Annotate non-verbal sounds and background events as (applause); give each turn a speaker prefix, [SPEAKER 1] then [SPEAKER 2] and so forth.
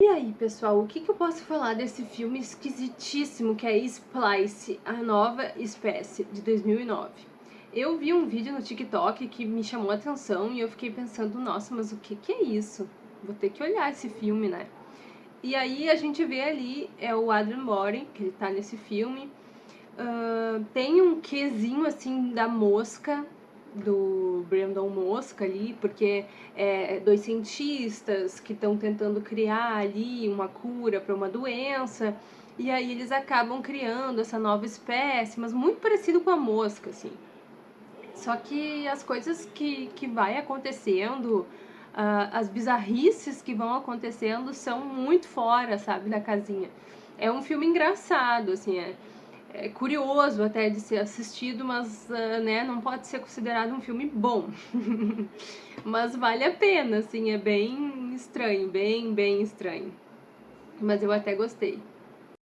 [SPEAKER 1] E aí, pessoal, o que, que eu posso falar desse filme esquisitíssimo que é Splice, a nova espécie, de 2009? Eu vi um vídeo no TikTok que me chamou a atenção e eu fiquei pensando, nossa, mas o que, que é isso? Vou ter que olhar esse filme, né? E aí a gente vê ali, é o Adrian Brody, que ele tá nesse filme. Uh, tem um quesinho, assim, da mosca, do Brandon Mosca ali, porque é dois cientistas que estão tentando criar ali uma cura para uma doença, e aí eles acabam criando essa nova espécie, mas muito parecido com a mosca, assim. Só que as coisas que, que vai acontecendo, uh, as bizarrices que vão acontecendo são muito fora, sabe, da casinha. É um filme engraçado, assim, é, é curioso até de ser assistido, mas uh, né, não pode ser considerado um filme bom. (laughs) mas vale a pena, assim, é bem estranho, bem, bem estranho. Mas eu até gostei.